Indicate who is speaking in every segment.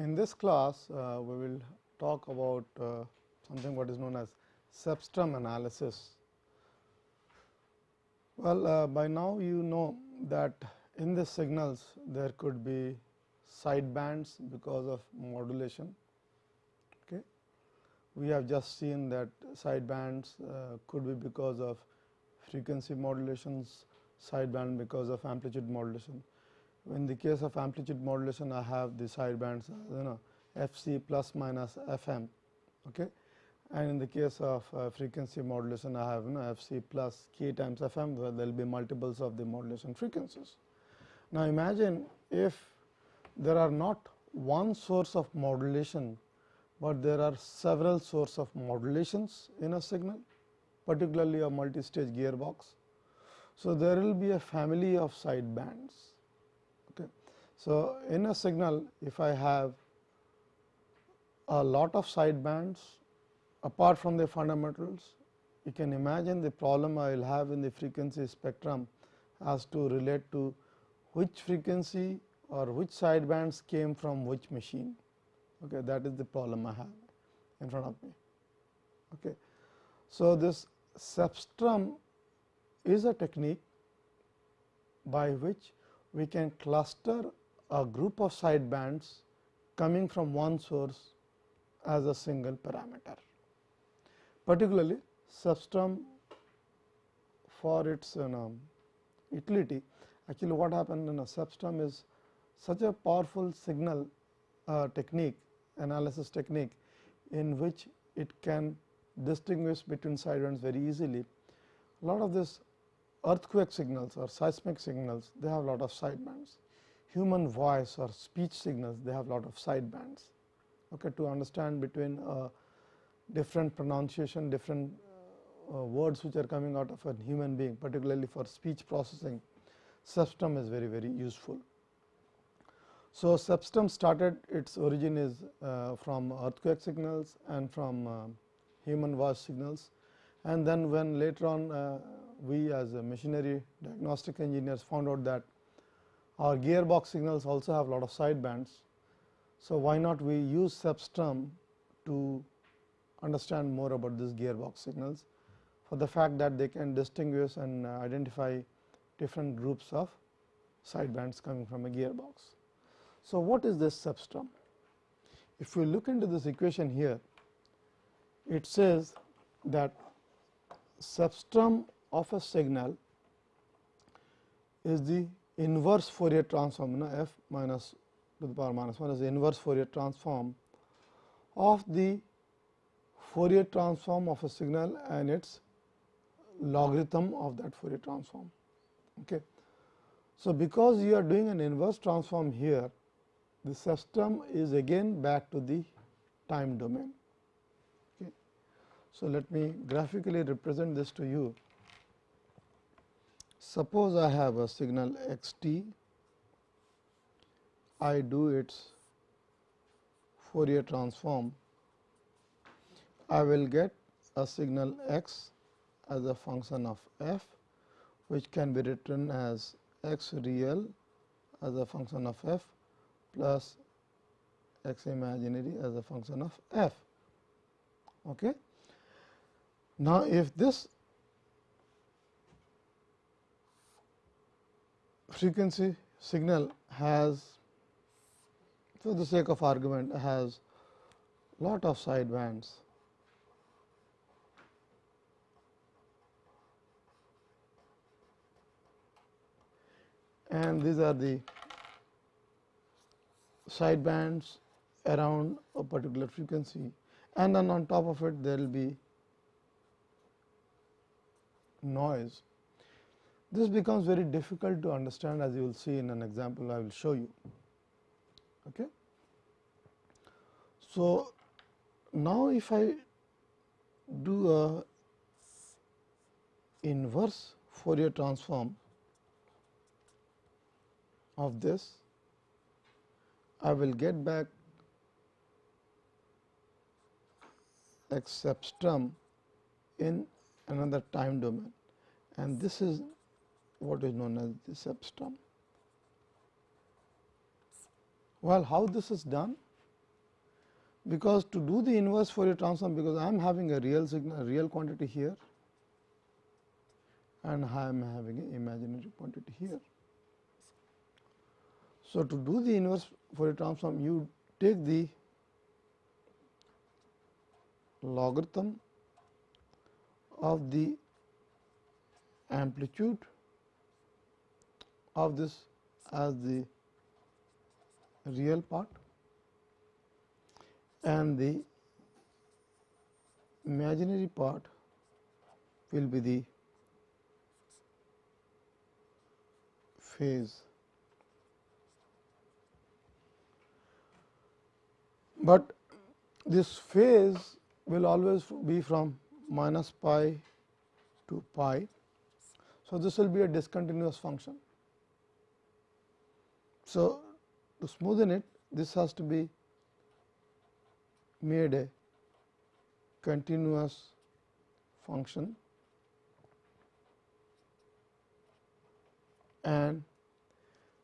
Speaker 1: In this class, uh, we will talk about uh, something what is known as cepstrum analysis. Well, uh, by now you know that in the signals there could be side bands because of modulation. Okay. We have just seen that side bands uh, could be because of frequency modulations, side band because of amplitude modulation. In the case of amplitude modulation, I have the side bands you know f c plus minus f m. Okay. And in the case of uh, frequency modulation, I have you know f c plus k times f m where there will be multiples of the modulation frequencies. Now, imagine if there are not one source of modulation, but there are several source of modulations in a signal particularly a multi-stage gearbox. So, there will be a family of side bands. Okay. So, in a signal if I have a lot of side bands apart from the fundamentals, you can imagine the problem I will have in the frequency spectrum as to relate to which frequency or which side bands came from which machine. Okay, that is the problem I have in front of me. Okay. So, this cepstrum is a technique by which we can cluster a group of side bands coming from one source as a single parameter. Particularly cepstrum for its you know, utility actually what happened in a cepstrum is such a powerful signal uh, technique analysis technique in which it can distinguish between side bands very easily. A lot of this earthquake signals or seismic signals they have a lot of side bands. Human voice or speech signals they have a lot of side bands. Okay, to understand between uh, different pronunciation, different uh, words which are coming out of a human being particularly for speech processing, cepstrum is very very useful. So, cepstrum started its origin is uh, from earthquake signals and from uh, human voice signals and then when later on uh, we as a machinery diagnostic engineers found out that our gearbox signals also have a lot of side bands. So, why not we use cepstrum to understand more about these gearbox signals for the fact that they can distinguish and uh, identify different groups of side bands coming from a gearbox. So, what is this cepstrum? If we look into this equation here, it says that cepstrum of a signal is the inverse Fourier transform you know, f minus to the power minus 1 is the inverse Fourier transform of the Fourier transform of a signal and its logarithm of that Fourier transform. Okay. So, because you are doing an inverse transform here, the system is again back to the time domain. Okay. So, let me graphically represent this to you. Suppose I have a signal x t, I do its Fourier transform, I will get a signal x as a function of f, which can be written as x real as a function of f plus x imaginary as a function of f. Okay. Now, if this frequency signal has for the sake of argument has lot of side bands and these are the side bands around a particular frequency and then on top of it there will be noise. This becomes very difficult to understand as you will see in an example I will show you. Okay. So, now if I do a inverse Fourier transform of this, I will get back x cepstrum in another time domain and this is what is known as the cepstrum. Well, how this is done? because to do the inverse Fourier transform because I am having a real signal real quantity here and I am having an imaginary quantity here. So, to do the inverse Fourier transform you take the logarithm of the amplitude of this as the real part and the imaginary part will be the phase. But this phase will always be from minus pi to pi. So, this will be a discontinuous function. So, to smoothen it this has to be made a continuous function and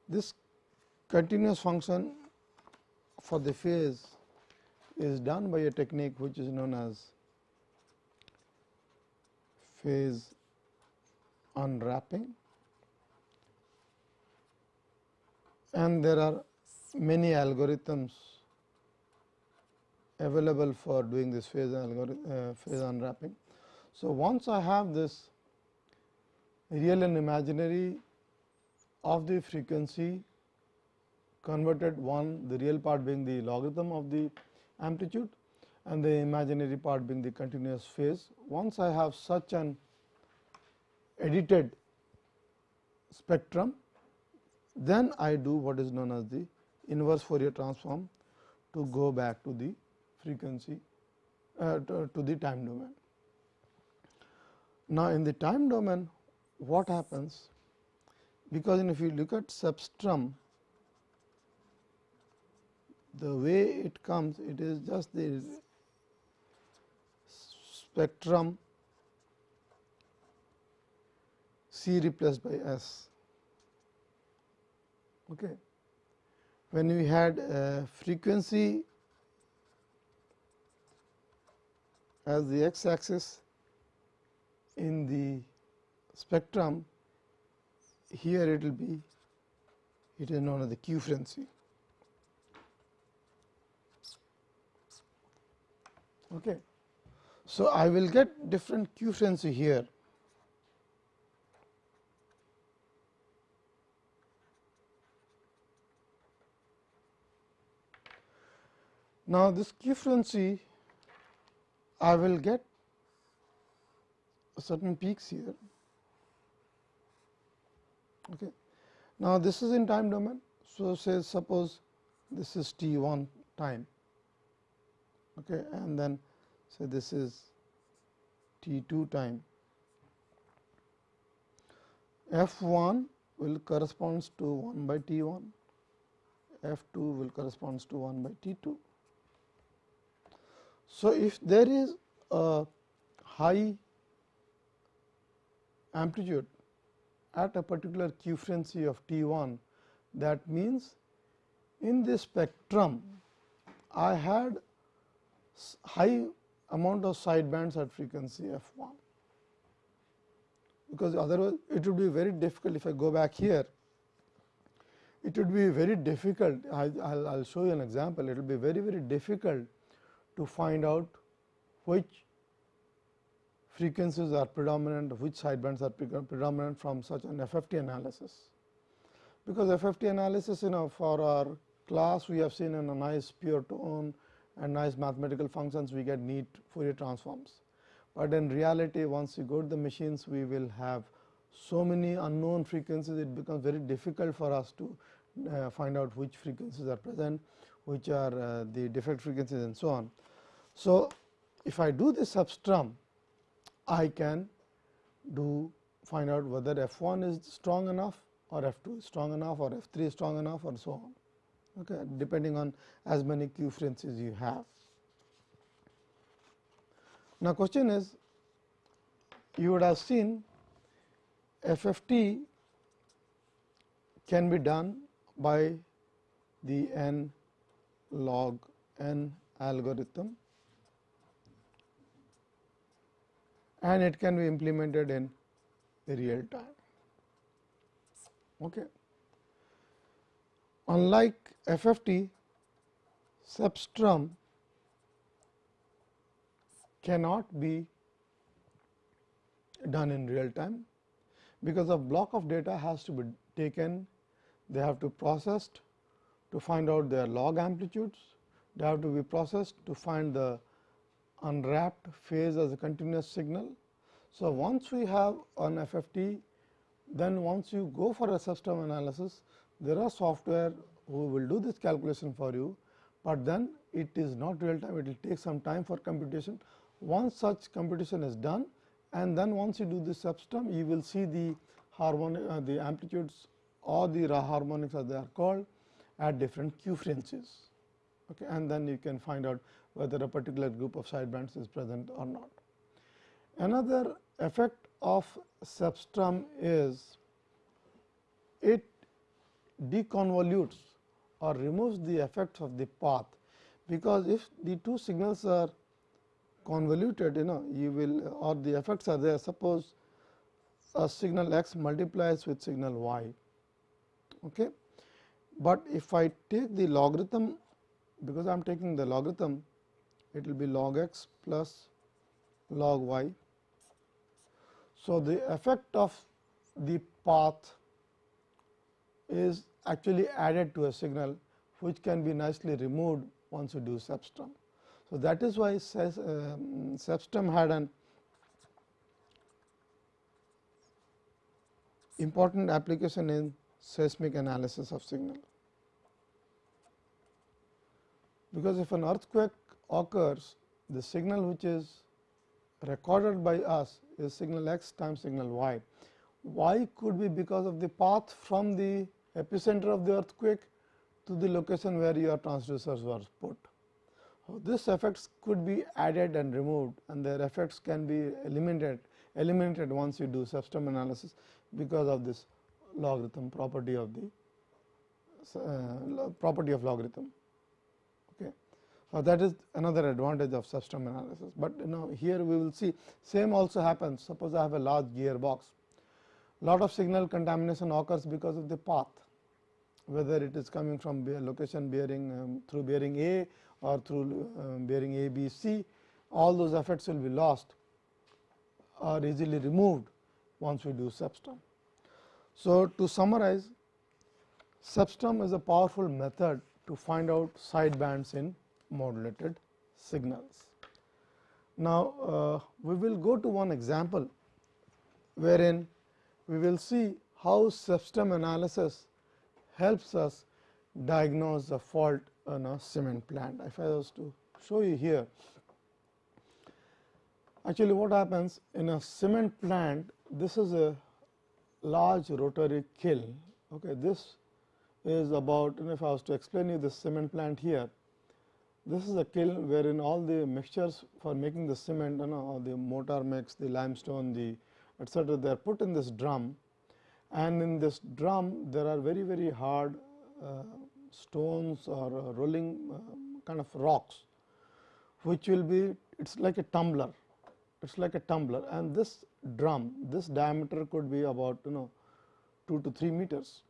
Speaker 1: this continuous function for the phase is done by a technique which is known as phase unwrapping and there are many algorithms available for doing this phase, uh, phase unwrapping. So, once I have this real and imaginary of the frequency converted one the real part being the logarithm of the amplitude and the imaginary part being the continuous phase. Once I have such an edited spectrum, then I do what is known as the inverse Fourier transform to go back to the frequency uh, to, to, the time domain. Now, in the time domain what happens because if you look at cepstrum the way it comes it is just the spectrum C replaced by S. Okay. When we had uh, frequency as the x axis in the spectrum, here it will be it is known as the quefrency. Okay. So, I will get different quefrency here Now, this quefrency I will get a certain peaks here. Okay. Now, this is in time domain. So, say suppose this is t 1 time okay, and then say this is t 2 time. F 1 will corresponds to 1 by t 1, F 2 will corresponds to 1 by t 2. So, if there is a high amplitude at a particular quefrency of T 1 that means in this spectrum I had high amount of side bands at frequency f 1 because otherwise it would be very difficult if I go back here it would be very difficult I will show you an example. It will be very very difficult to find out which frequencies are predominant, which sidebands are predominant from such an FFT analysis. Because FFT analysis you know for our class we have seen in a nice pure tone and nice mathematical functions we get neat Fourier transforms. But in reality once you go to the machines we will have so many unknown frequencies it becomes very difficult for us to uh, find out which frequencies are present, which are uh, the defect frequencies and so on. So, if I do this cepstrum, I can do find out whether f 1 is strong enough or f 2 is strong enough or f 3 is strong enough or so on okay, depending on as many quefrencies you have. Now, question is you would have seen FFT can be done by the n log n algorithm and it can be implemented in real time. Okay. Unlike FFT, cepstrum cannot be done in real time, because a block of data has to be taken, they have to processed to find out their log amplitudes, they have to be processed to find the unwrapped phase as a continuous signal. So, once we have an FFT, then once you go for a cepstrum analysis, there are software who will do this calculation for you, but then it is not real time, it will take some time for computation. Once such computation is done and then once you do the cepstrum, you will see the harmonic uh, the amplitudes or the harmonics as they are called at different quefrencies okay, and then you can find out whether a particular group of sidebands is present or not. Another effect of cepstrum is it deconvolutes or removes the effects of the path, because if the two signals are convoluted you know you will or the effects are there suppose a signal x multiplies with signal y. Okay. But if I take the logarithm because I am taking the logarithm it will be log x plus log y. So, the effect of the path is actually added to a signal which can be nicely removed once you do cepstrum. So, that is why um, cepstrum had an important application in seismic analysis of signal. Because if an earthquake occurs, the signal which is recorded by us is signal x times signal y. Y could be because of the path from the epicenter of the earthquake to the location where your transducers were put. So, this effects could be added and removed and their effects can be eliminated eliminated once you do cepstrum analysis because of this logarithm property of the uh, property of logarithm. Okay. So, that is another advantage of cepstrum analysis, but you know here we will see same also happens suppose I have a large gearbox lot of signal contamination occurs because of the path whether it is coming from location bearing um, through bearing A or through um, bearing A, B, C, all those effects will be lost or easily removed once we do cepstrum. So, to summarize cepstrum is a powerful method to find out sidebands in modulated signals. Now, uh, we will go to one example wherein we will see how cepstrum analysis helps us diagnose the fault in a cement plant. If I was to show you here, actually what happens in a cement plant, this is a large rotary kiln. Okay, this is about, if I was to explain you the cement plant here, this is a kiln wherein all the mixtures for making the cement, you know, the mortar mix, the limestone, the etcetera, they are put in this drum. And in this drum there are very very hard uh, stones or uh, rolling uh, kind of rocks which will be it is like a tumbler. It is like a tumbler. And this drum this diameter could be about you know 2 to 3 meters.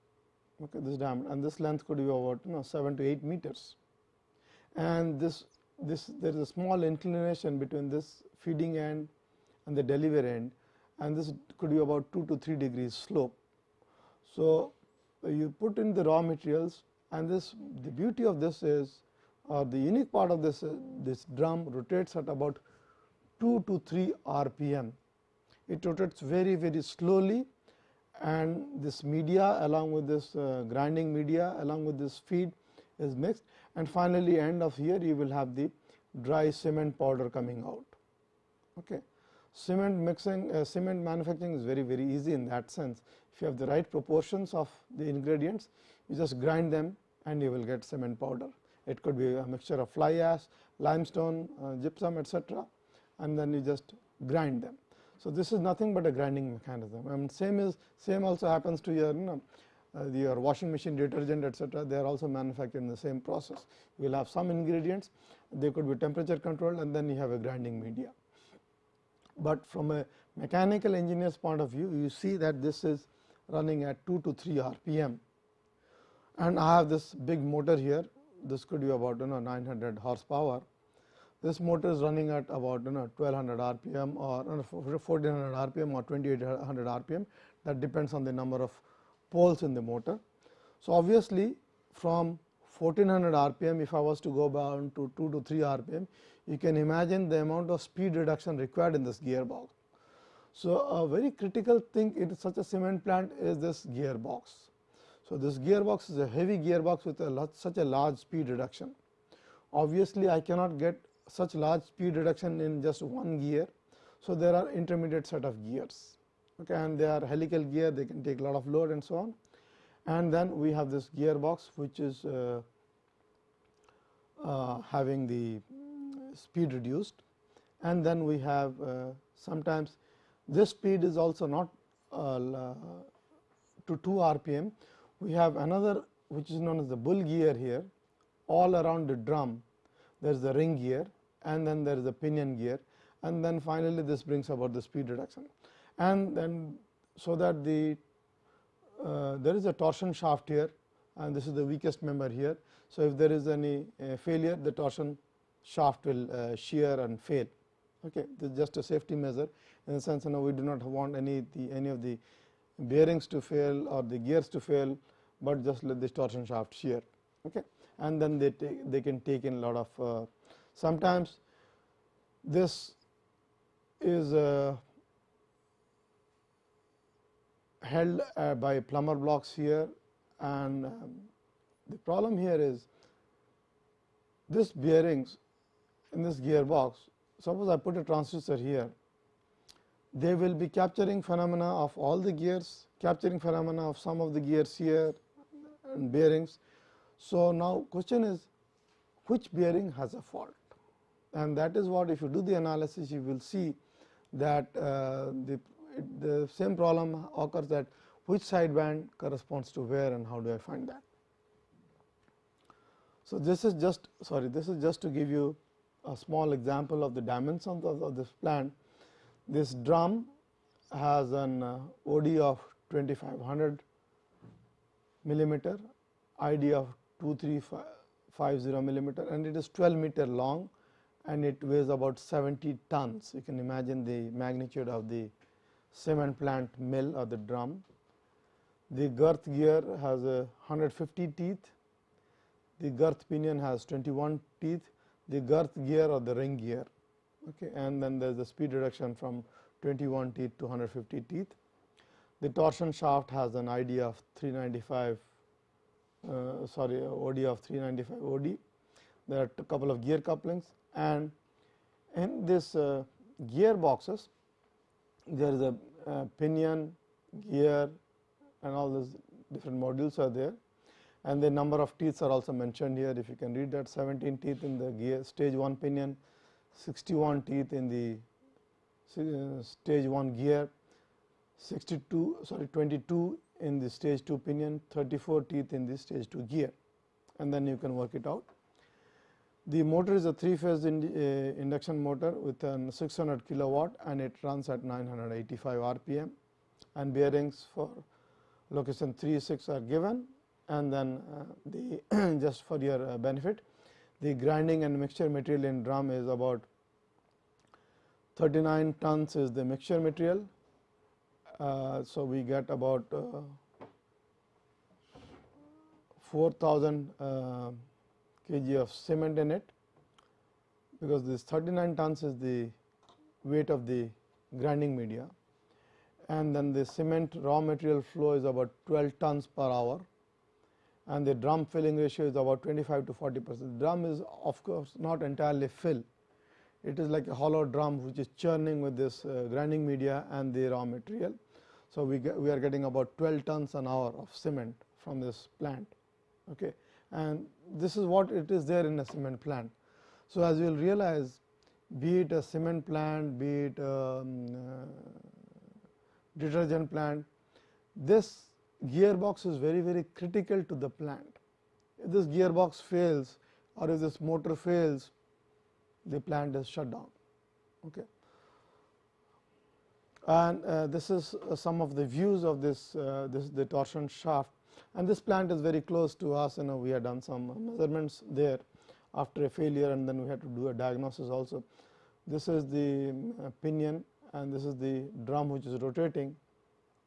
Speaker 1: Okay this diameter and this length could be about you know 7 to 8 meters. And this this there is a small inclination between this feeding end and the delivery end and this could be about 2 to 3 degrees slope. So, you put in the raw materials and this the beauty of this is or the unique part of this uh, this drum rotates at about 2 to 3 rpm. It rotates very very slowly and this media along with this uh, grinding media along with this feed is mixed and finally, end of here you will have the dry cement powder coming out. Okay. Cement mixing uh, cement manufacturing is very very easy in that sense if you have the right proportions of the ingredients, you just grind them and you will get cement powder. It could be a mixture of fly ash, limestone, uh, gypsum etc., and then you just grind them. So, this is nothing but a grinding mechanism and same is same also happens to your you know, uh, your washing machine detergent etcetera, they are also manufactured in the same process. You will have some ingredients, they could be temperature controlled and then you have a grinding media. But from a mechanical engineer's point of view, you see that this is running at 2 to 3 rpm and I have this big motor here, this could be about you know 900 horsepower. This motor is running at about you know 1200 rpm or 1400 rpm or 2800 rpm that depends on the number of poles in the motor. So, obviously, from 1400 rpm if I was to go down to 2 to 3 rpm, you can imagine the amount of speed reduction required in this gearbox. So, a very critical thing in such a cement plant is this gearbox. So, this gearbox is a heavy gearbox with a such a large speed reduction. Obviously, I cannot get such large speed reduction in just one gear. So, there are intermediate set of gears okay, and they are helical gear they can take a lot of load and so on. And then we have this gearbox which is uh, uh, having the speed reduced and then we have uh, sometimes this speed is also not uh, to 2 rpm. We have another which is known as the bull gear here all around the drum there is the ring gear and then there is a pinion gear and then finally, this brings about the speed reduction. And then so that the uh, there is a torsion shaft here and this is the weakest member here. So, if there is any uh, failure the torsion shaft will uh, shear and fail. Okay. This is just a safety measure in the sense you know we do not want any the any of the bearings to fail or the gears to fail, but just let this torsion shaft shear. Okay. And then they take, they can take in lot of uh, sometimes this is uh, held uh, by plummer blocks here. And um, the problem here is this bearings in this gearbox suppose I put a transducer here. They will be capturing phenomena of all the gears capturing phenomena of some of the gears here and bearings. So, now question is which bearing has a fault and that is what if you do the analysis you will see that uh, the, the same problem occurs that which sideband corresponds to where and how do I find that. So, this is just sorry this is just to give you a small example of the dimensions of, of this plant. This drum has an uh, OD of 2500 millimeter, ID of 2350 millimeter and it is 12 meter long and it weighs about 70 tons. You can imagine the magnitude of the cement plant mill or the drum. The girth gear has a 150 teeth, the girth pinion has 21 teeth, the girth gear or the ring gear okay, and then there is the speed reduction from 21 teeth to 150 teeth. The torsion shaft has an ID of 395 uh, sorry OD of 395 OD. There are a couple of gear couplings and in this uh, gear boxes there is a uh, pinion, gear and all these different modules are there. And the number of teeth are also mentioned here. If you can read that 17 teeth in the gear stage 1 pinion, 61 teeth in the uh, stage 1 gear, 62 sorry 22 in the stage 2 pinion, 34 teeth in the stage 2 gear. And then you can work it out. The motor is a 3 phase uh, induction motor with an 600 kilowatt and it runs at 985 rpm and bearings for location 3 6 are given and then uh, the just for your uh, benefit the grinding and mixture material in drum is about 39 tons is the mixture material. Uh, so, we get about uh, 4000 uh, kg of cement in it because this 39 tons is the weight of the grinding media and then the cement raw material flow is about 12 tons per hour and the drum filling ratio is about 25 to 40 percent. Drum is of course not entirely fill, it is like a hollow drum which is churning with this uh, grinding media and the raw material. So, we, we are getting about 12 tons an hour of cement from this plant. Okay and this is what it is there in a cement plant. So, as you will realize be it a cement plant, be it a um, uh, detergent plant, this gearbox is very very critical to the plant. If this gearbox fails or if this motor fails, the plant is shut down. Okay. And uh, this is uh, some of the views of this, uh, this the torsion shaft and this plant is very close to us, you know we have done some measurements there after a failure and then we had to do a diagnosis also. This is the uh, pinion and this is the drum which is rotating,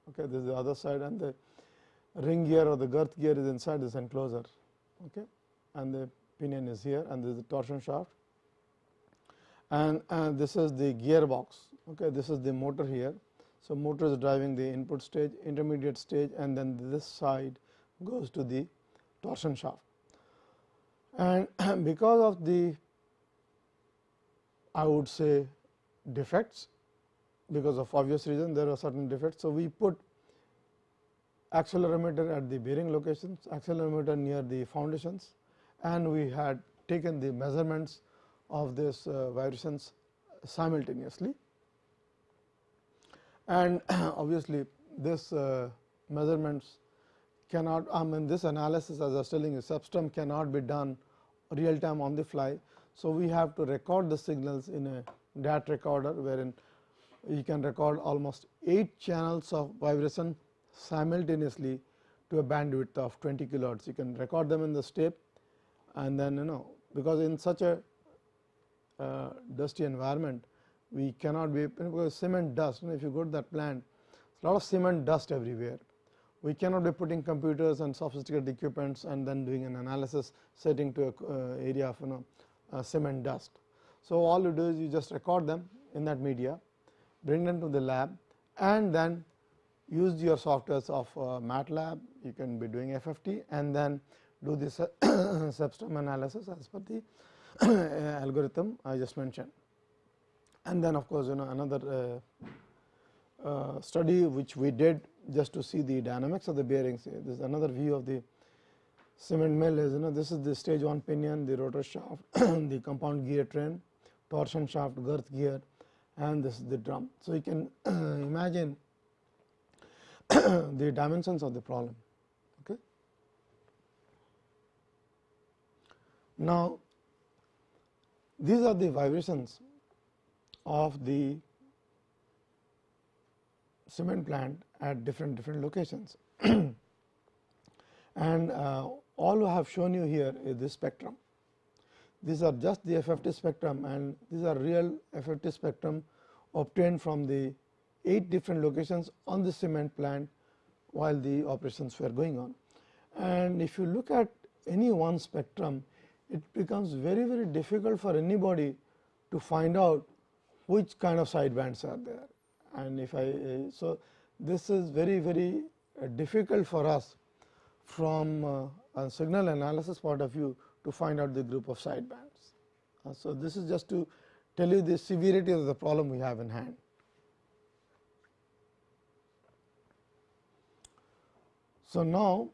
Speaker 1: okay. this is the other side and the ring gear or the girth gear is inside this enclosure okay. and the pinion is here and this is the torsion shaft and, and this is the gearbox, okay. this is the motor here. So, motor is driving the input stage, intermediate stage and then this side goes to the torsion shaft. And because of the I would say defects because of obvious reason there are certain defects. So, we put accelerometer at the bearing locations, accelerometer near the foundations and we had taken the measurements of this uh, vibrations simultaneously. And obviously, this uh, measurements cannot I mean this analysis as I was telling you cepstrum cannot be done real time on the fly. So, we have to record the signals in a DAT recorder wherein you can record almost 8 channels of vibration simultaneously to a bandwidth of 20 kilohertz. You can record them in the step and then you know because in such a uh, dusty environment we cannot be because cement dust you know, if you go to that plant lot of cement dust everywhere we cannot be putting computers and sophisticated equipments and then doing an analysis setting to a uh, area of you know uh, cement dust. So, all you do is you just record them in that media, bring them to the lab and then use your softwares of uh, MATLAB, you can be doing FFT and then do this cepstrum analysis as per the algorithm I just mentioned. And then of course, you know another uh, uh, study which we did just to see the dynamics of the bearings. This is another view of the cement mill is you know this is the stage 1 pinion, the rotor shaft, the compound gear train, torsion shaft, girth gear and this is the drum. So, you can imagine the dimensions of the problem. Okay. Now, these are the vibrations of the cement plant at different different locations. and uh, all I have shown you here is this spectrum. These are just the FFT spectrum and these are real FFT spectrum obtained from the 8 different locations on the cement plant while the operations were going on. And if you look at any one spectrum, it becomes very very difficult for anybody to find out which kind of sidebands are there. And if I so this is very very uh, difficult for us from uh, a signal analysis point of view to find out the group of sidebands. Uh, so, this is just to tell you the severity of the problem we have in hand. So, now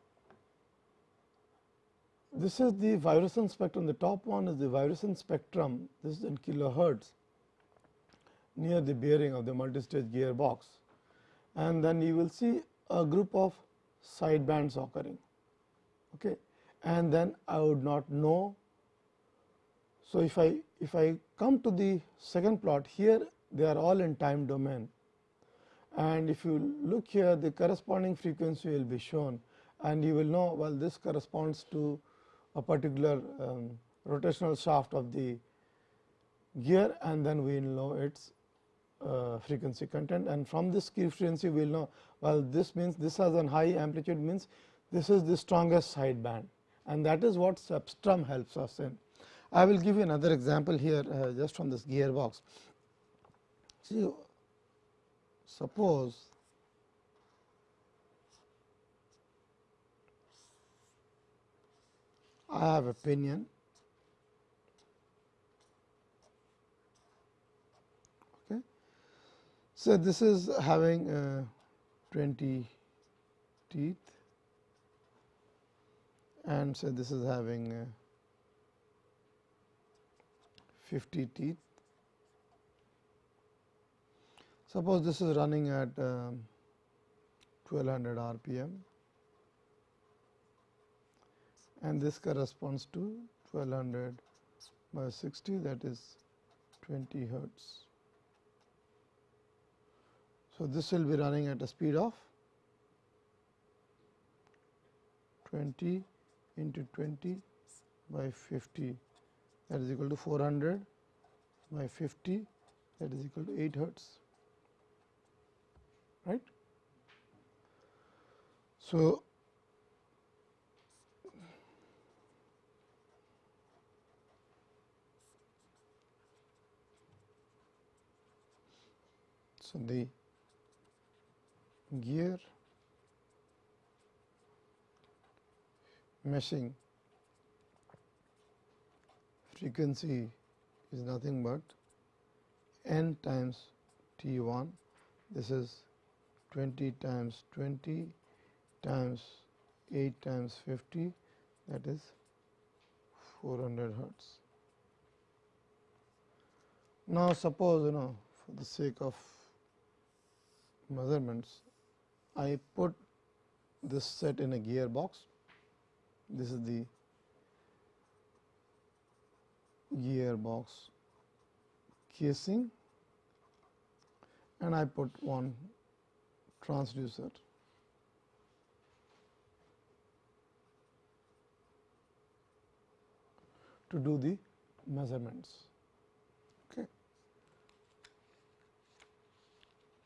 Speaker 1: this is the vibration spectrum, the top one is the vibration spectrum, this is in kilohertz near the bearing of the multi-stage gearbox and then you will see a group of side bands occurring okay? And then I would not know. So, if I if I come to the second plot here they are all in time domain. And if you look here the corresponding frequency will be shown. And you will know well this corresponds to a particular um, rotational shaft of the gear and then we know its uh, frequency content and from this frequency we will know well this means this has a high amplitude means this is the strongest side band and that is what cepstrum helps us in. I will give you another example here uh, just from this gearbox. See suppose I have a pinion So, this is having uh, 20 teeth and so this is having uh, 50 teeth. Suppose this is running at um, 1200 rpm and this corresponds to 1200 by 60 that is 20 hertz. So, this will be running at a speed of 20 into 20 by 50 that is equal to 400 by 50 that is equal to 8 hertz. Right. So, so the gear meshing. Frequency is nothing but n times T 1 this is 20 times 20 times 8 times 50 that is 400 hertz. Now, suppose you know for the sake of measurements I put this set in a gearbox this is the gearbox casing and I put one transducer. to do the measurements. Okay.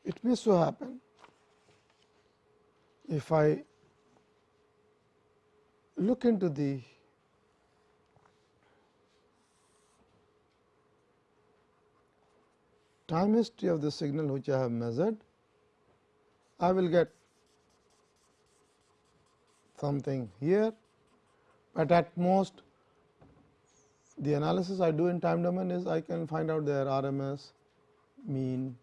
Speaker 1: It may so happen if I look into the time history of the signal which I have measured, I will get something here, but at most the analysis I do in time domain is I can find out their RMS, mean,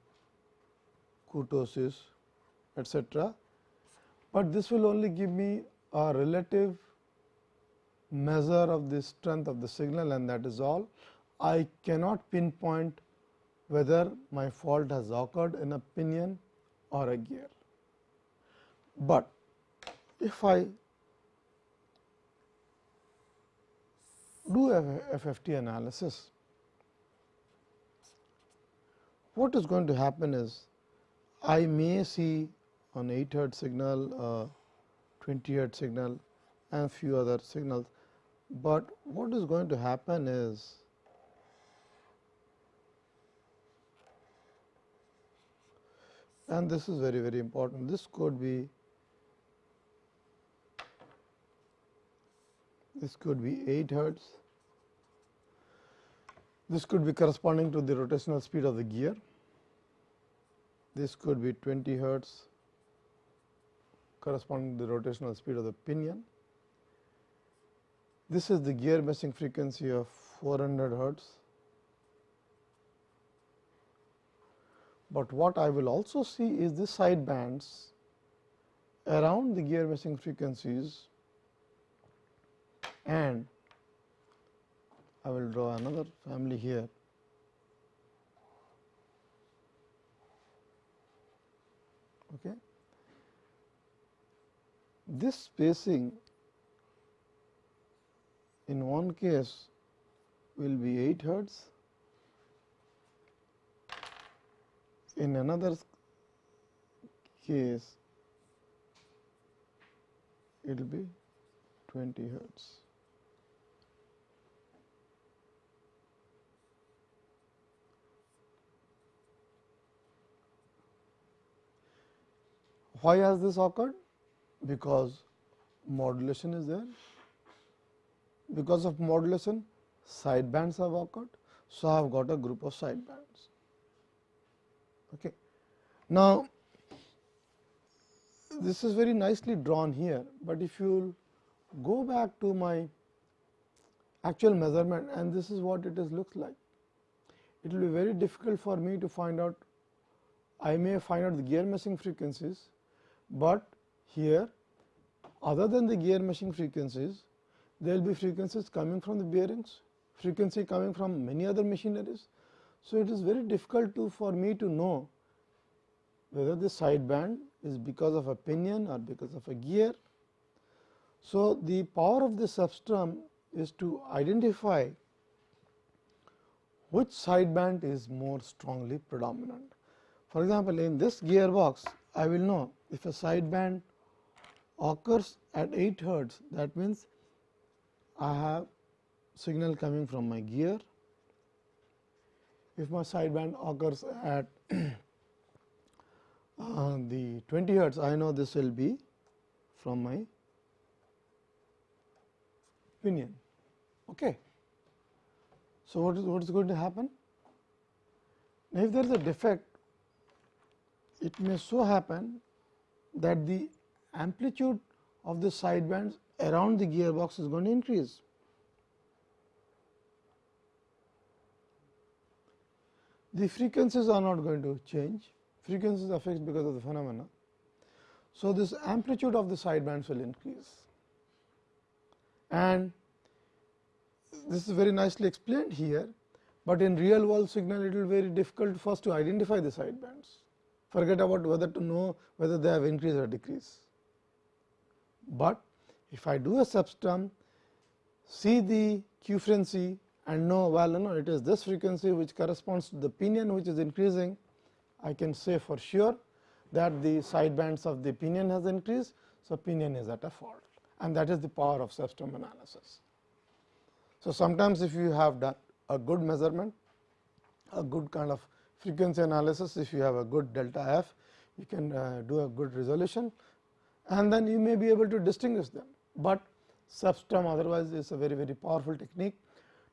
Speaker 1: kurtosis, etc. But this will only give me a relative measure of the strength of the signal and that is all. I cannot pinpoint whether my fault has occurred in a pinion or a gear. But if I do a FFT analysis, what is going to happen is I may see on 8 hertz signal, 20 hertz signal and few other signals. But what is going to happen is and this is very very important this could be this could be 8 hertz. This could be corresponding to the rotational speed of the gear. This could be 20 hertz corresponding to the rotational speed of the pinion this is the gear meshing frequency of 400 hertz. But what I will also see is the side bands around the gear meshing frequencies and I will draw another family here. Okay. This spacing in one case will be 8 hertz, in another case it will be 20 hertz. Why has this occurred? Because modulation is there because of modulation side bands have occurred. So, I have got a group of side bands. Okay. Now, this is very nicely drawn here, but if you go back to my actual measurement and this is what it is looks like. It will be very difficult for me to find out I may find out the gear meshing frequencies, but here other than the gear meshing frequencies there will be frequencies coming from the bearings, frequency coming from many other machineries. So, it is very difficult to for me to know whether the side band is because of a pinion or because of a gear. So, the power of the cepstrum is to identify which sideband is more strongly predominant. For example, in this gearbox I will know if a sideband occurs at 8 hertz that means I have signal coming from my gear. If my sideband occurs at uh, the 20 hertz I know this will be from my pinion. Okay. So, what is what is going to happen? Now, if there is a defect, it may so happen that the amplitude of the sidebands around the gearbox is going to increase. The frequencies are not going to change, frequencies are fixed because of the phenomena. So, this amplitude of the sidebands will increase and this is very nicely explained here, but in real world signal it will be very difficult first to identify the sidebands. Forget about whether to know whether they have increased or decreased. But if I do a cepstrum, see the quefrency and know well you know it is this frequency which corresponds to the pinion which is increasing, I can say for sure that the sidebands of the pinion has increased. So, pinion is at a fault and that is the power of cepstrum analysis. So, sometimes if you have done a good measurement, a good kind of frequency analysis, if you have a good delta f, you can uh, do a good resolution and then you may be able to distinguish them, but cepstrum otherwise is a very very powerful technique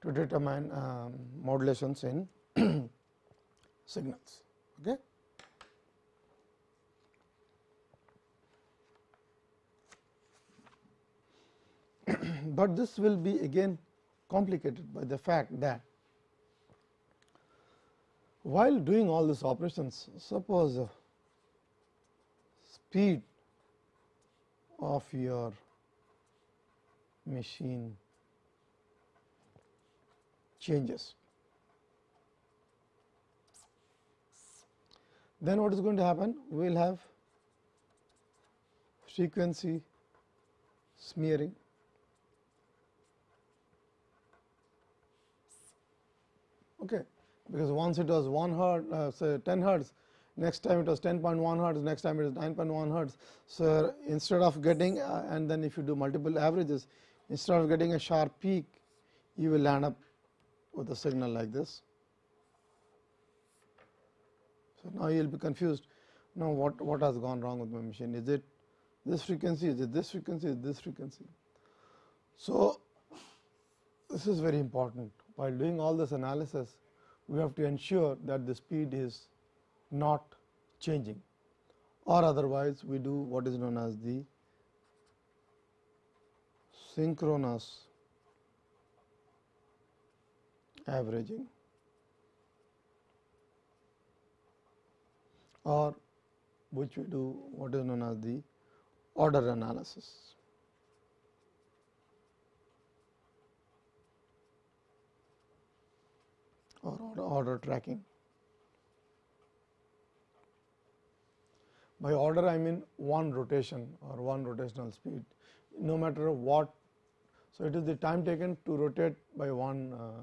Speaker 1: to determine um, modulations in signals. Okay. but this will be again complicated by the fact that while doing all these operations, suppose uh, speed of your machine changes. Then what is going to happen? We will have frequency smearing okay, because once it was 1 hertz uh, say 10 hertz next time it was 10.1 hertz next time it is 9.1 hertz. So, instead of getting uh, and then if you do multiple averages instead of getting a sharp peak you will land up with a signal like this. So, now you will be confused now what, what has gone wrong with my machine is it this frequency is it this frequency is this frequency. So, this is very important while doing all this analysis, we have to ensure that the speed is not changing or otherwise we do what is known as the synchronous averaging or which we do what is known as the order analysis. or order tracking. By order I mean one rotation or one rotational speed no matter what. So, it is the time taken to rotate by one uh,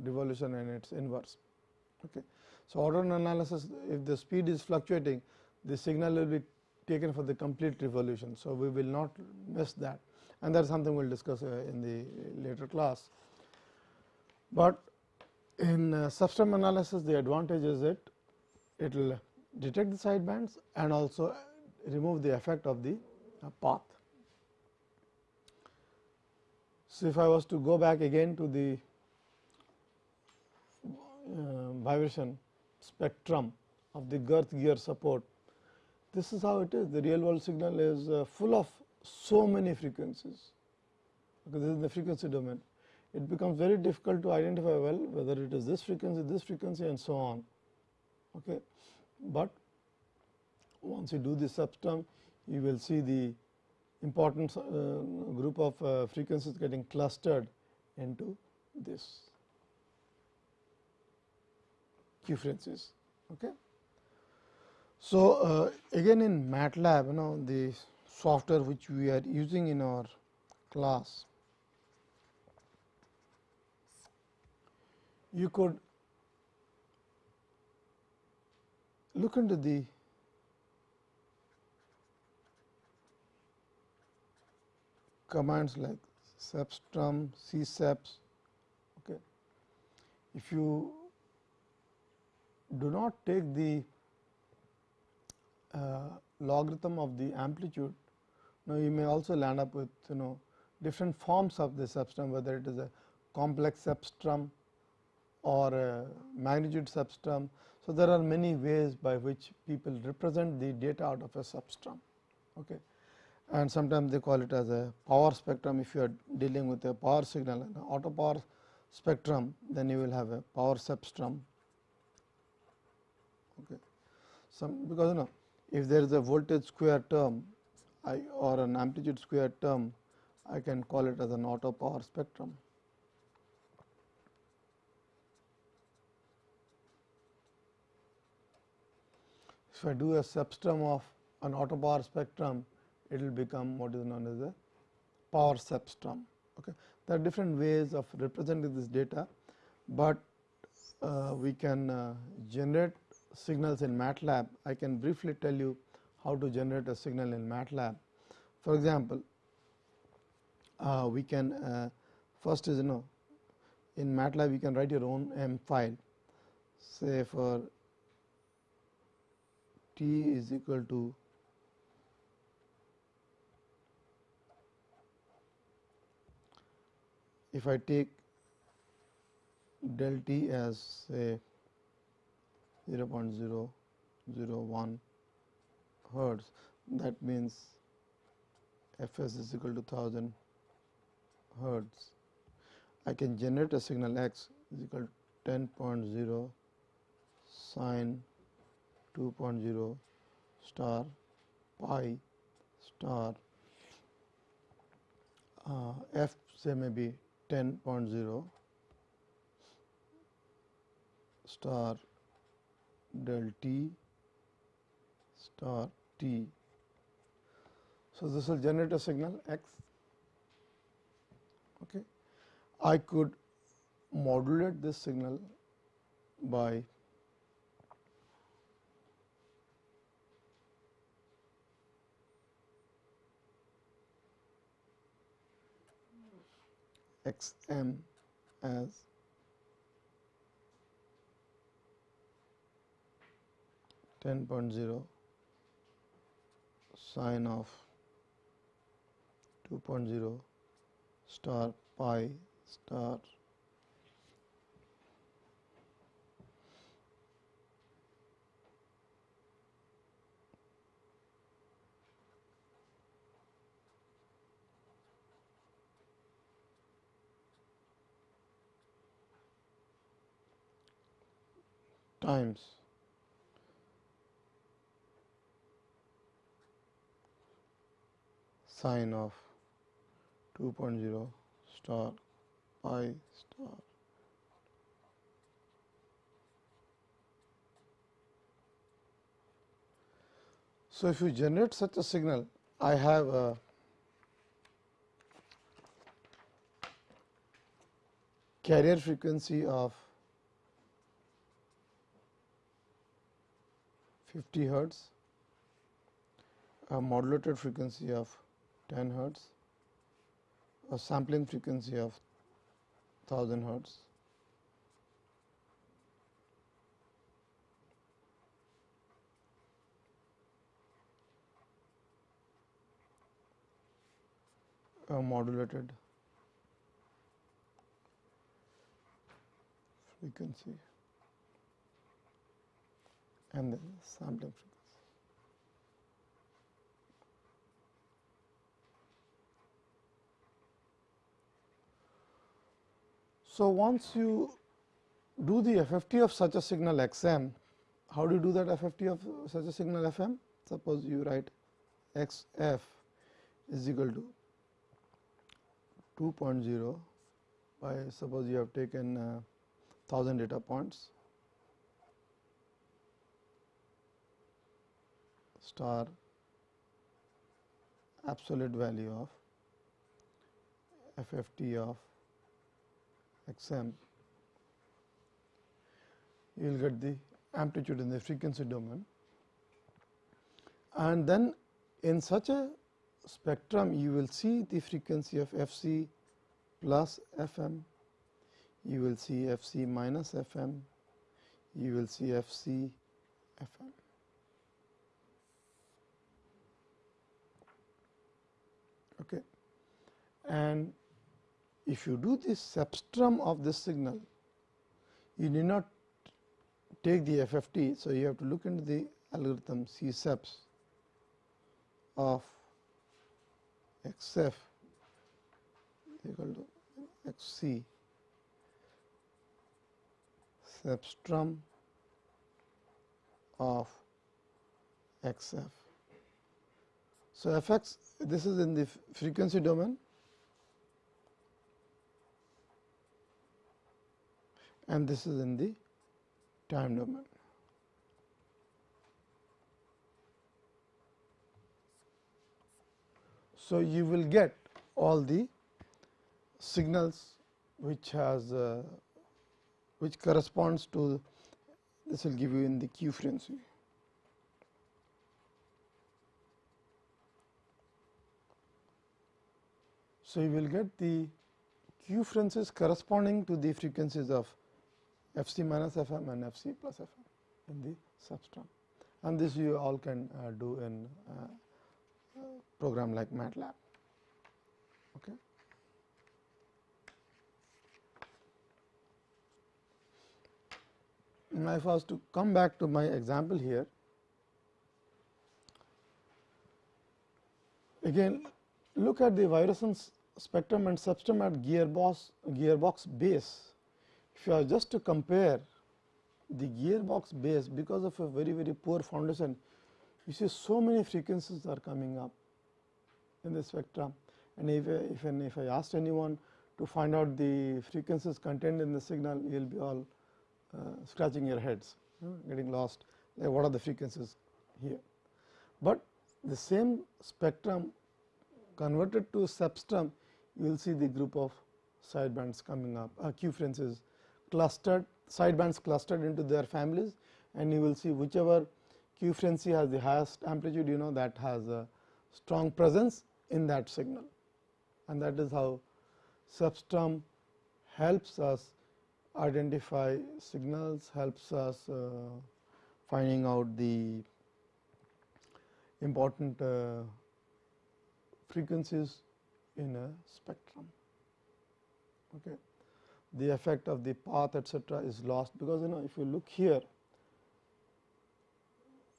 Speaker 1: revolution and its inverse. Okay. So, order analysis if the speed is fluctuating the signal will be taken for the complete revolution. So, we will not miss that and that is something we will discuss uh, in the later class. But in uh, analysis, the advantage is that it will detect the sidebands and also remove the effect of the uh, path. So, if I was to go back again to the uh, vibration spectrum of the girth gear support, this is how it is. The real world signal is uh, full of so many frequencies, because this is the frequency domain it becomes very difficult to identify well whether it is this frequency, this frequency and so on. Okay. But once you do this cepstrum, you will see the important uh, group of uh, frequencies getting clustered into this quefrencies. Okay. So, uh, again in MATLAB, you know the software which we are using in our class. You could look into the commands like cepstrum, cceps. Okay. If you do not take the uh, logarithm of the amplitude, now you may also land up with you know different forms of the cepstrum whether it is a complex cepstrum or a magnitude cepstrum. So, there are many ways by which people represent the data out of a cepstrum. Okay. And sometimes they call it as a power spectrum if you are dealing with a power signal and auto power spectrum then you will have a power cepstrum. Okay. Some because you know if there is a voltage square term I or an amplitude square term I can call it as an auto power spectrum. If I do a cepstrum of an auto power spectrum, it will become what is known as a power cepstrum. Okay. There are different ways of representing this data, but uh, we can uh, generate signals in MATLAB. I can briefly tell you how to generate a signal in MATLAB. For example, uh, we can uh, first is you know in MATLAB you can write your own M file say for t is equal to if I take del t as say 0.001 hertz that means f s is equal to 1000 hertz. I can generate a signal x is equal to 10.0 sine 2.0 star pi star uh, f say maybe 10.0 star del t star t. So, this will generate a signal x. Okay. I could modulate this signal by x m as ten point zero sine of two point zero star pi star times. Sine of 2.0 star pi star. So, if you generate such a signal, I have a carrier frequency of 50 hertz, a modulated frequency of 10 hertz, a sampling frequency of 1000 hertz. a modulated frequency and the sampling frequency. So, once you do the FFT of such a signal x m, how do you do that FFT of such a signal f m? Suppose you write x f is equal to 2.0 by suppose you have taken uh, 1000 data points star absolute value of FFT of xm, you will get the amplitude in the frequency domain. And then in such a spectrum, you will see the frequency of f c plus f m, you will see f c minus f m, you will see f c f m. Okay. And if you do the cepstrum of this signal, you need not take the FFT. So, you have to look into the algorithm C subs of x f equal to x c cepstrum of x f. So, f x this is in the frequency domain and this is in the time domain. So, you will get all the signals which has uh, which corresponds to this will give you in the quefrency. So, you will get the quefrencies corresponding to the frequencies of f c minus f m and f c plus f m in the cepstrum and this you all can uh, do in uh, program like MATLAB. Okay. Now, if I was to come back to my example here, again look at the vibration spectrum and cepstrum at gearbox, gearbox base. If you just to compare the gearbox base because of a very very poor foundation, you see so many frequencies are coming up in the spectrum and if, if, if I asked anyone to find out the frequencies contained in the signal, you will be all uh, scratching your heads, you know, getting lost like what are the frequencies here. But the same spectrum converted to cepstrum, you will see the group of sidebands coming up, uh, quefrencies clustered, sidebands clustered into their families and you will see whichever quefrency has the highest amplitude, you know that has a strong presence in that signal and that is how cepstrum helps us identify signals, helps us uh, finding out the important uh, frequencies in a spectrum. Okay. The effect of the path etcetera is lost because you know if you look here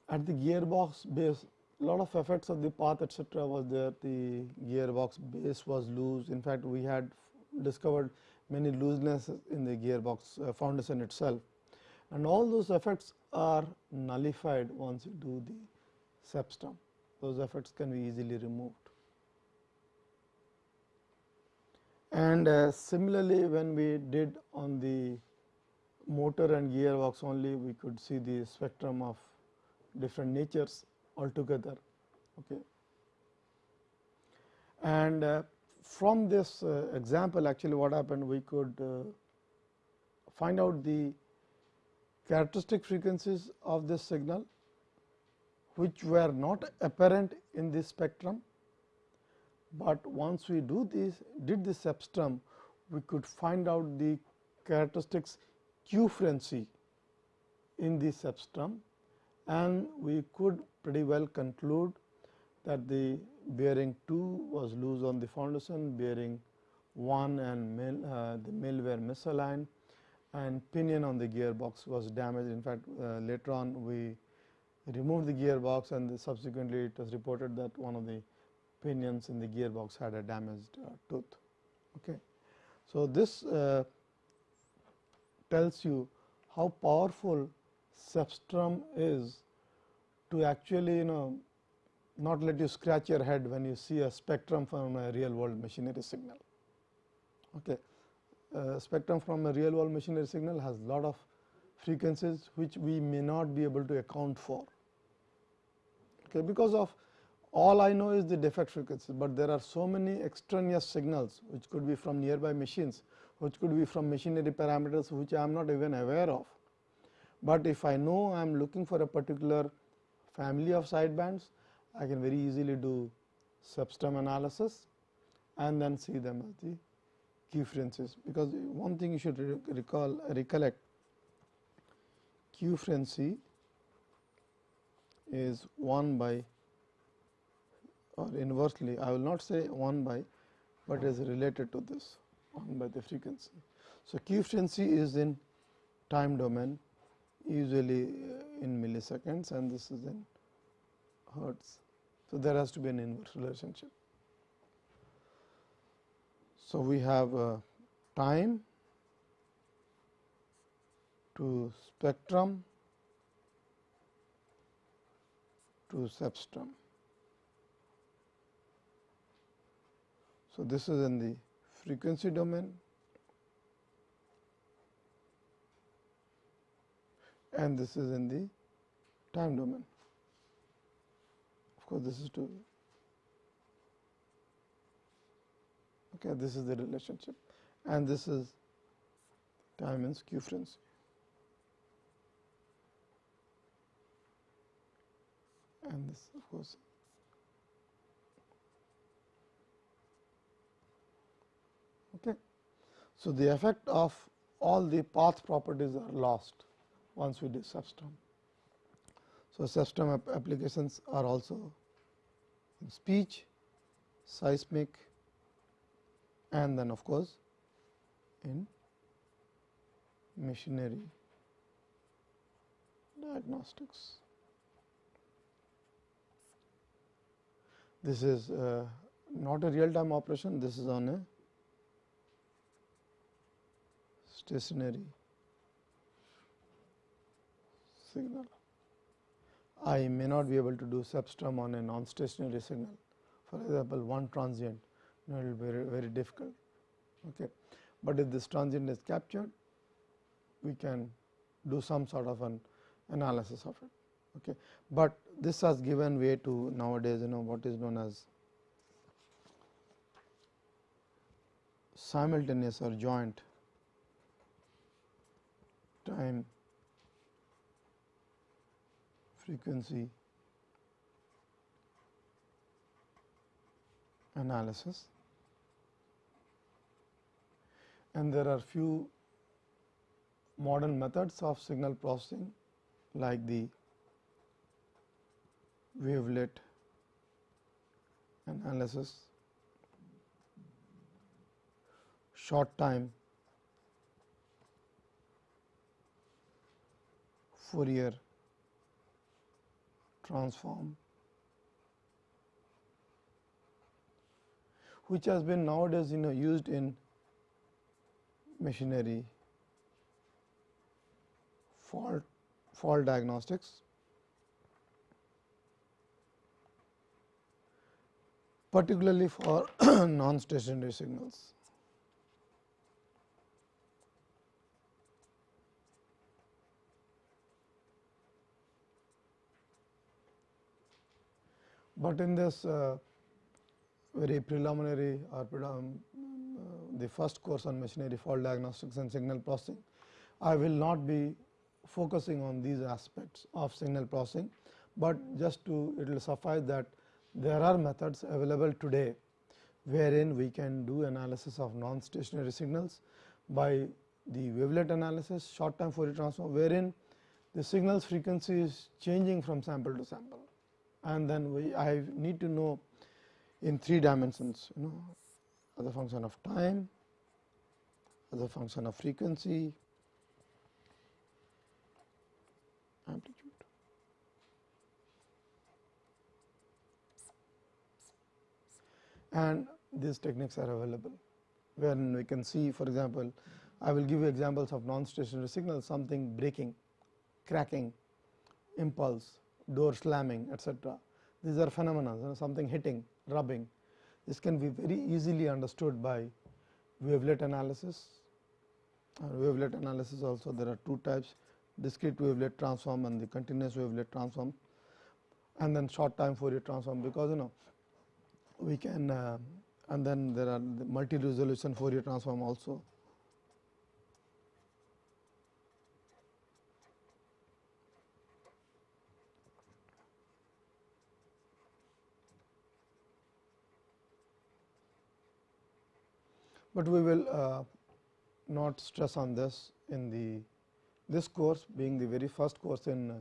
Speaker 1: at the gearbox base lot of effects of the path etcetera was there. The gearbox base was loose. In fact we had discovered many looseness in the gearbox uh, foundation itself. And all those effects are nullified once you do the cepstrum those effects can be easily removed and uh, similarly when we did on the motor and gearbox only we could see the spectrum of different natures altogether. Okay. And uh, from this uh, example actually what happened we could uh, find out the characteristic frequencies of this signal which were not apparent in this spectrum, but once we do this did this cepstrum we could find out the characteristics quefrency in the cepstrum and we could pretty well conclude that the bearing 2 was loose on the foundation, bearing 1 and mill, uh, the mill were misaligned and pinion on the gearbox was damaged. In fact, uh, later on we removed the gearbox and subsequently it was reported that one of the pinions in the gearbox had a damaged uh, tooth. Okay. So, this uh, tells you how powerful cepstrum is to actually you know not let you scratch your head when you see a spectrum from a real world machinery signal. Okay. Uh, spectrum from a real world machinery signal has a lot of frequencies which we may not be able to account for okay, because of all I know is the defect frequency, but there are so many extraneous signals which could be from nearby machines, which could be from machinery parameters which I am not even aware of. But if I know I am looking for a particular family of sidebands, I can very easily do cepstrum analysis and then see them as the quefrencies. Because one thing you should recall recollect quefrency is 1 by or inversely I will not say 1 by, but is related to this 1 by the frequency. So, frequency is in time domain usually uh, in milliseconds and this is in hertz. So, there has to be an inverse relationship. So, we have uh, time to spectrum to cepstrum. So, this is in the frequency domain and this is in the time domain. Of course, this is to okay, this is the relationship and this is time quefrency. And this of course Okay. So, the effect of all the path properties are lost once we do cepstrum. So, cepstrum ap applications are also in speech, seismic and then of course, in machinery diagnostics. This is uh, not a real time operation, this is on a stationary signal. I may not be able to do cepstrum on a non stationary signal. For example, one transient you know, it will be very, very difficult. Okay. But if this transient is captured, we can do some sort of an analysis of it. Okay. But this has given way to nowadays you know what is known as simultaneous or joint time frequency analysis. And there are few modern methods of signal processing like the wavelet analysis, short time Fourier transform which has been nowadays you know used in machinery fault fault diagnostics. Particularly for non stationary signals But in this uh, very preliminary or um, the first course on machinery fault diagnostics and signal processing, I will not be focusing on these aspects of signal processing, but just to it will suffice that there are methods available today, wherein we can do analysis of non stationary signals by the wavelet analysis short time Fourier transform, wherein the signals frequency is changing from sample to sample and then we I need to know in three dimensions you know as a function of time, as a function of frequency, amplitude. And these techniques are available, when we can see for example, I will give you examples of non-stationary signals something breaking, cracking, impulse, door slamming etc. These are phenomena you know, something hitting, rubbing. This can be very easily understood by wavelet analysis. Wavelet analysis also there are two types discrete wavelet transform and the continuous wavelet transform. and then short time Fourier transform because you know we can uh, and then there are the multi resolution Fourier transform also. But we will uh, not stress on this in the this course being the very first course in uh,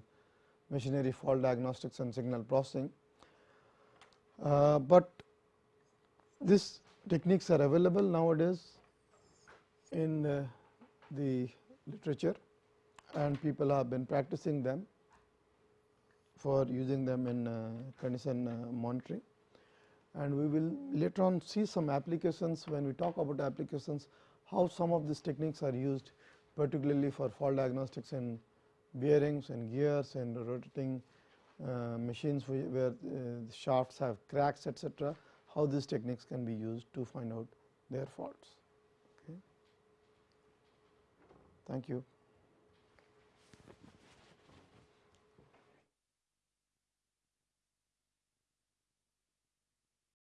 Speaker 1: machinery fault diagnostics and signal processing. Uh, but these techniques are available nowadays in uh, the literature and people have been practicing them for using them in uh, condition uh, monitoring. And we will later on see some applications when we talk about applications how some of these techniques are used particularly for fault diagnostics in bearings and gears and rotating uh, machines where uh, shafts have cracks etc., how these techniques can be used to find out their faults. Okay. Thank you.